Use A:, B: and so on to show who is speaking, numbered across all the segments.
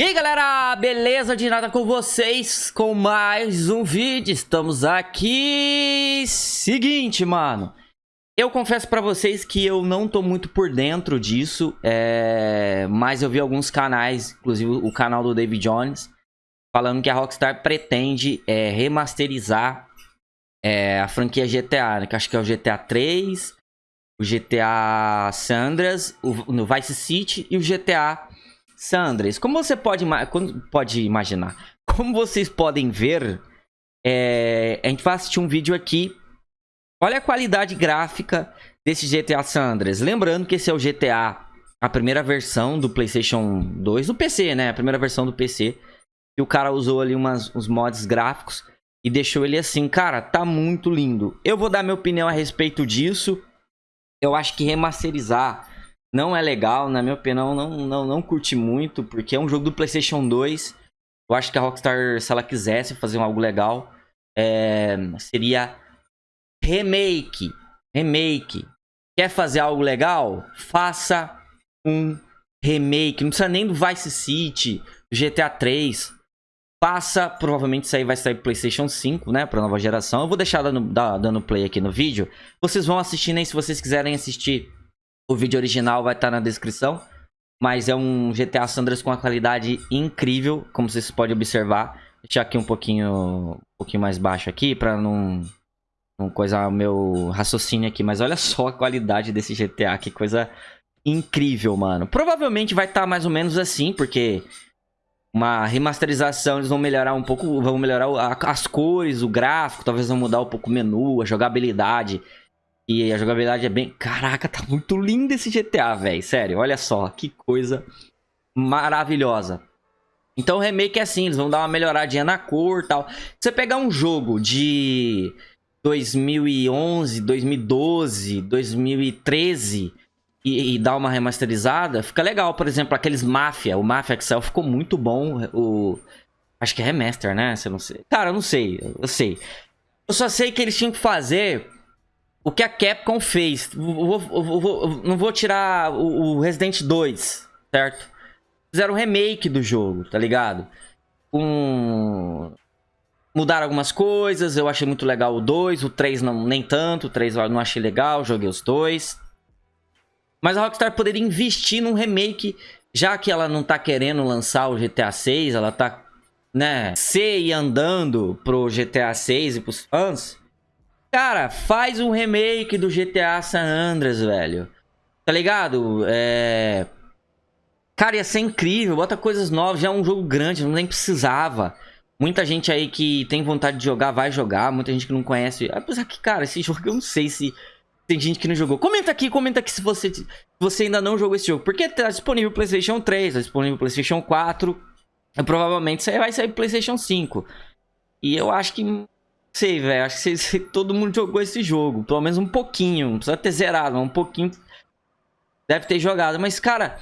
A: E aí galera, beleza de nada com vocês com mais um vídeo, estamos aqui... Seguinte mano, eu confesso pra vocês que eu não tô muito por dentro disso, é... mas eu vi alguns canais, inclusive o canal do David Jones, falando que a Rockstar pretende é, remasterizar é, a franquia GTA, né? que acho que é o GTA 3, o GTA Sandras, o, Vice City e o GTA Sandres, como você pode, pode imaginar, como vocês podem ver, é, a gente vai assistir um vídeo aqui. Olha a qualidade gráfica desse GTA Sandres. Lembrando que esse é o GTA, a primeira versão do PlayStation 2, do PC, né? A primeira versão do PC. E o cara usou ali umas, uns mods gráficos e deixou ele assim. Cara, tá muito lindo. Eu vou dar minha opinião a respeito disso. Eu acho que remasterizar não é legal, na minha opinião, não, não, não curti muito, porque é um jogo do PlayStation 2. Eu acho que a Rockstar, se ela quisesse fazer algo legal, é, seria remake. Remake. Quer fazer algo legal? Faça um remake. Não precisa nem do Vice City, do GTA 3. Faça, provavelmente isso aí vai sair PlayStation 5, né, para nova geração. Eu vou deixar dando, dando play aqui no vídeo. Vocês vão assistindo aí se vocês quiserem assistir o vídeo original vai estar tá na descrição. Mas é um GTA Sandras com uma qualidade incrível, como vocês podem observar. Vou deixar aqui um pouquinho, um pouquinho mais baixo aqui, para não, não coisar o meu raciocínio aqui. Mas olha só a qualidade desse GTA, que coisa incrível, mano. Provavelmente vai estar tá mais ou menos assim, porque uma remasterização, eles vão melhorar um pouco, vão melhorar as cores, o gráfico, talvez vão mudar um pouco o menu, a jogabilidade. E a jogabilidade é bem... Caraca, tá muito lindo esse GTA, velho. Sério, olha só. Que coisa maravilhosa. Então o remake é assim, eles vão dar uma melhoradinha na cor e tal. Você pegar um jogo de 2011, 2012, 2013 e, e dar uma remasterizada, fica legal. Por exemplo, aqueles Mafia, o Mafia Excel ficou muito bom. O... Acho que é remaster, né? Você não sei. Cara, eu não sei, eu sei. Eu só sei que eles tinham que fazer o que a Capcom fez. Vou, vou, vou, não vou tirar o, o, Resident 2, certo? Fizeram um remake do jogo, tá ligado? Um... Mudaram algumas coisas, eu achei muito legal o 2, o 3 não, nem tanto, o 3 eu não achei legal, joguei os dois. Mas a Rockstar poderia investir num remake, já que ela não tá querendo lançar o GTA 6, ela tá, né, se e andando pro GTA 6 e pros fãs Cara, faz um remake do GTA San Andreas, velho. Tá ligado? É... Cara, ia ser incrível. Bota coisas novas. Já é um jogo grande, não nem precisava. Muita gente aí que tem vontade de jogar, vai jogar. Muita gente que não conhece. Apesar que, cara, esse jogo eu não sei se tem gente que não jogou. Comenta aqui, comenta aqui se você, se você ainda não jogou esse jogo. Porque tá disponível PlayStation 3, tá disponível PlayStation 4. E provavelmente vai sair PlayStation 5. E eu acho que sei, velho. Acho que todo mundo jogou esse jogo. Pelo menos um pouquinho. Não precisa ter zerado, mas um pouquinho. Deve ter jogado. Mas, cara,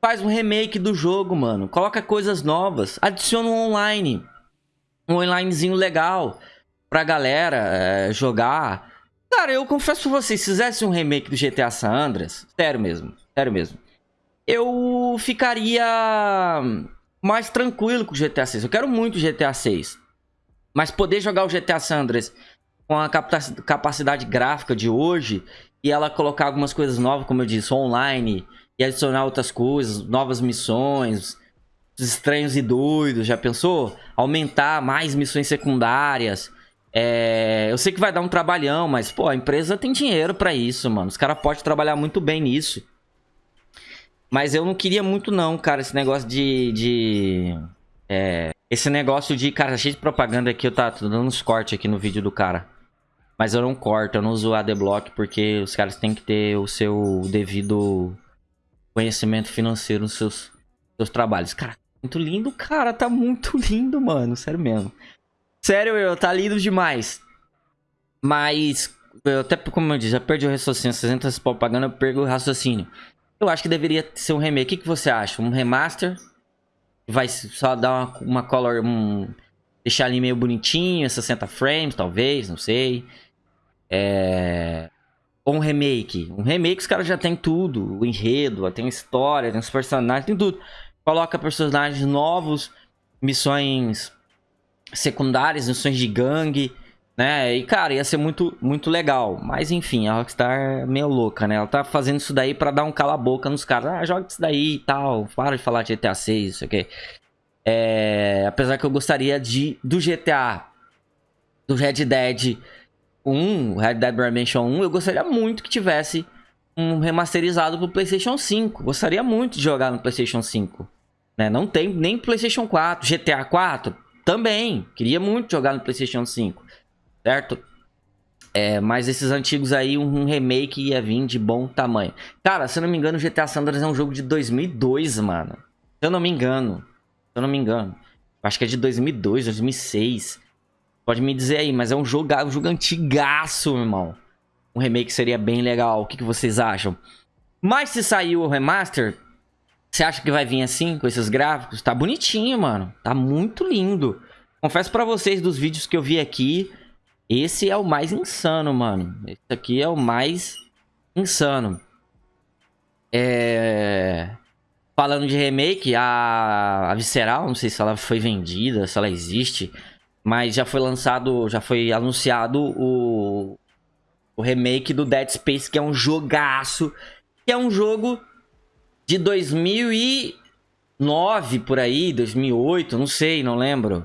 A: faz um remake do jogo, mano. Coloca coisas novas. Adiciona um online. Um onlinezinho legal pra galera é, jogar. Cara, eu confesso pra vocês, se fizesse um remake do GTA San Andreas, sério mesmo, sério mesmo, eu ficaria mais tranquilo com o GTA 6. Eu quero muito GTA 6. Mas poder jogar o GTA San Andreas com a capacidade gráfica de hoje e ela colocar algumas coisas novas, como eu disse, online, e adicionar outras coisas, novas missões, estranhos e doidos, já pensou? Aumentar mais missões secundárias. É... Eu sei que vai dar um trabalhão, mas, pô, a empresa tem dinheiro pra isso, mano. Os caras podem trabalhar muito bem nisso. Mas eu não queria muito não, cara, esse negócio de... de é... Esse negócio de, cara, cheio de propaganda aqui, eu tá dando uns cortes aqui no vídeo do cara. Mas eu não corto, eu não uso ADBlock porque os caras têm que ter o seu devido conhecimento financeiro nos seus, seus trabalhos. Cara, muito lindo, cara, tá muito lindo, mano, sério mesmo. Sério, eu, tá lindo demais. Mas, eu até como eu disse, já perdi o raciocínio. Vocês entram essa propaganda, eu perco o raciocínio. Eu acho que deveria ser um remake. O que, que você acha? Um remaster? Vai só dar uma, uma color, um, deixar ali meio bonitinho, 60 frames, talvez, não sei. É... Ou um remake. Um remake os caras já tem tudo, o enredo, tem história, tem os personagens, tem tudo. coloca personagens novos, missões secundárias, missões de gangue, né? E, cara, ia ser muito, muito legal. Mas, enfim, a Rockstar é meio louca, né? Ela tá fazendo isso daí pra dar um cala-boca nos caras. Ah, joga isso daí e tal. Para de falar de GTA 6, isso aqui. É... Apesar que eu gostaria de do GTA, do Red Dead 1, Red Dead Redemption 1, eu gostaria muito que tivesse um remasterizado pro PlayStation 5. Gostaria muito de jogar no PlayStation 5. Né? Não tem nem PlayStation 4. GTA 4 também. Queria muito jogar no PlayStation 5 certo? É, mas esses antigos aí, um remake ia vir de bom tamanho. Cara, se eu não me engano, GTA San Andreas é um jogo de 2002, mano. Se eu não me engano. Se eu não me engano. Acho que é de 2002, 2006. Pode me dizer aí, mas é um jogo, um jogo antigaço, meu irmão. Um remake seria bem legal. O que, que vocês acham? Mas se sair o remaster, você acha que vai vir assim, com esses gráficos? Tá bonitinho, mano. Tá muito lindo. Confesso pra vocês, dos vídeos que eu vi aqui, esse é o mais insano, mano. Esse aqui é o mais insano. É... Falando de remake, a... a Visceral, não sei se ela foi vendida, se ela existe, mas já foi lançado, já foi anunciado o, o remake do Dead Space, que é um jogaço, que é um jogo de 2009 por aí, 2008, não sei, não lembro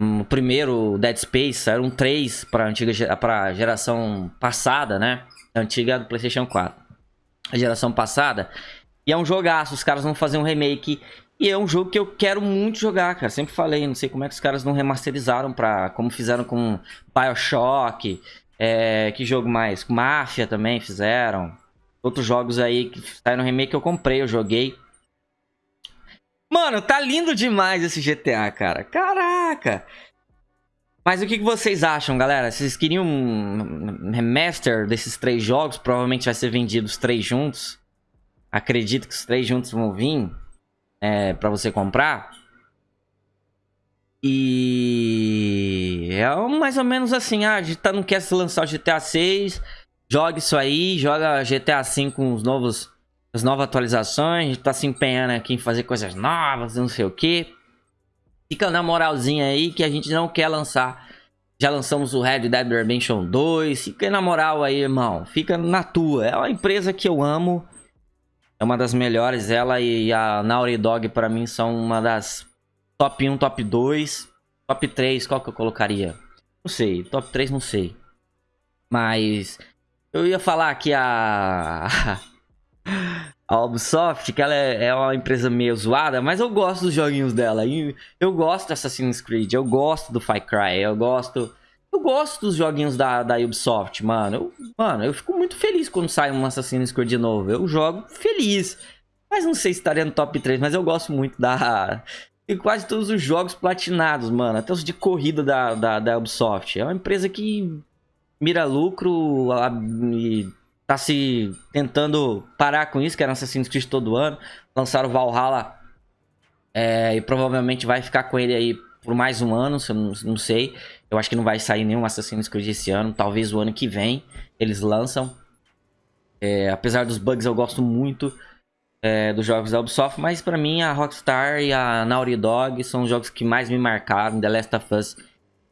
A: o primeiro Dead Space, eram três para antiga para geração passada, né? Antiga do PlayStation 4. A geração passada. E é um jogaço, os caras vão fazer um remake e é um jogo que eu quero muito jogar, cara. Sempre falei, não sei como é que os caras não remasterizaram para como fizeram com BioShock, é, que jogo mais? Mafia também fizeram. Outros jogos aí que saíram remake eu comprei, eu joguei. Mano, tá lindo demais esse GTA, cara. Caraca! Mas o que, vocês acham, galera? Vocês queriam um remaster desses três jogos? Provavelmente vai ser vendido os três juntos. Acredito que os três juntos vão vir é, pra você comprar. E... É mais ou menos assim, ah, a gente tá, não quer se lançar o GTA 6, joga isso aí, joga GTA 5 com os novos as novas atualizações, tá se empenhando aqui em fazer coisas novas, não sei o que. Fica na moralzinha aí que a gente não quer lançar. Já lançamos o Red Dead Redemption 2. Fica na moral aí, irmão. Fica na tua. É uma empresa que eu amo. É uma das melhores. Ela e a Naughty Dog pra mim são uma das top 1, top 2. Top 3, qual que eu colocaria? Não sei. Top 3 não sei. Mas eu ia falar que a a Ubisoft, que ela é, é, uma empresa meio zoada, mas eu gosto dos joguinhos dela. Eu gosto do Assassin's Creed, eu gosto do Far Cry, eu gosto... Eu gosto dos joguinhos da, da Ubisoft, mano. Eu, mano, eu fico muito feliz quando sai um Assassin's Creed novo. Eu jogo feliz. Mas não sei se estaria no top 3, mas eu gosto muito da... E quase todos os jogos platinados, mano. Até os de corrida da, da, da Ubisoft. É uma empresa que mira lucro e tá se tentando parar com isso, que era Assassin's Creed todo ano. Lançaram Valhalla é, e provavelmente vai ficar com ele aí por mais um ano, se eu não, não, sei. Eu acho que não vai sair nenhum Assassin's Creed esse ano, talvez o ano que vem eles lançam. É, apesar dos bugs, eu gosto muito é, dos jogos da Ubisoft, mas pra mim a Rockstar e a Naughty Dog são os jogos que mais me marcaram. The Last of Us,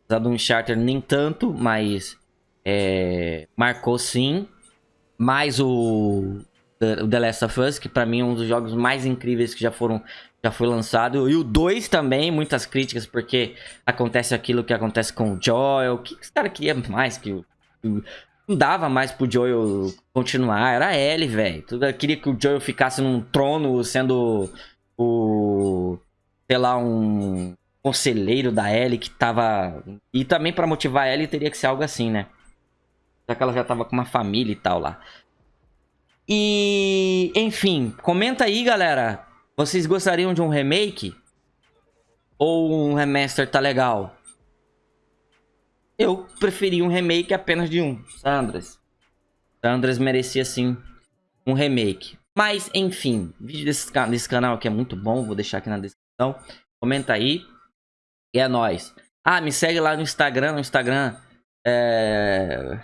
A: apesar do Uncharted nem tanto, mas é, marcou sim mais o, The Last of Us, que pra mim é um dos jogos mais incríveis que já foram já foi lançado. E o 2 também, muitas críticas, porque acontece aquilo que acontece com o Joel. O que os caras queriam mais que o. Não dava mais pro Joel continuar. Era ele, velho. Queria que o Joel ficasse num trono sendo o. Sei lá, um conselheiro da Ellie que tava. E também para motivar a Ellie teria que ser algo assim, né? Já que ela já tava com uma família e tal lá. E, enfim, comenta aí, galera. Vocês gostariam de um remake? Ou um remaster tá legal? Eu preferi um remake apenas de um, Sandras. Sandras merecia sim um remake. Mas, enfim, vídeo desse, desse canal aqui é muito bom, vou deixar aqui na descrição. Comenta aí. E é nóis. Ah, me segue lá no Instagram, no Instagram. É...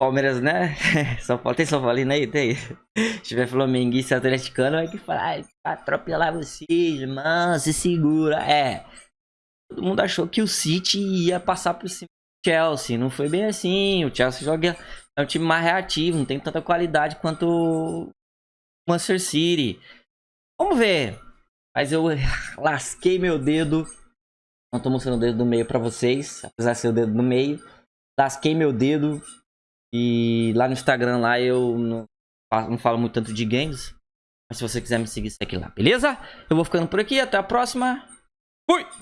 A: Palmeiras, né? São Paulo, tem São Paulino aí? Tem. Se tiver flamenguista atleticano, vai que falar, vai atropelar vocês, mano, se segura. É. Todo mundo achou que o City ia passar por cima do Chelsea. Não foi bem assim. O Chelsea joga. É um time mais reativo, não tem tanta qualidade quanto o Manchester City. Vamos ver. Mas eu lasquei meu dedo. Não tô mostrando o dedo do meio pra vocês. Apesar de ser o dedo do meio. Lasquei meu dedo. E lá no Instagram lá eu não, não falo muito tanto de games. Mas se você quiser me seguir, segue lá, beleza? Eu vou ficando por aqui. Até a próxima. Fui!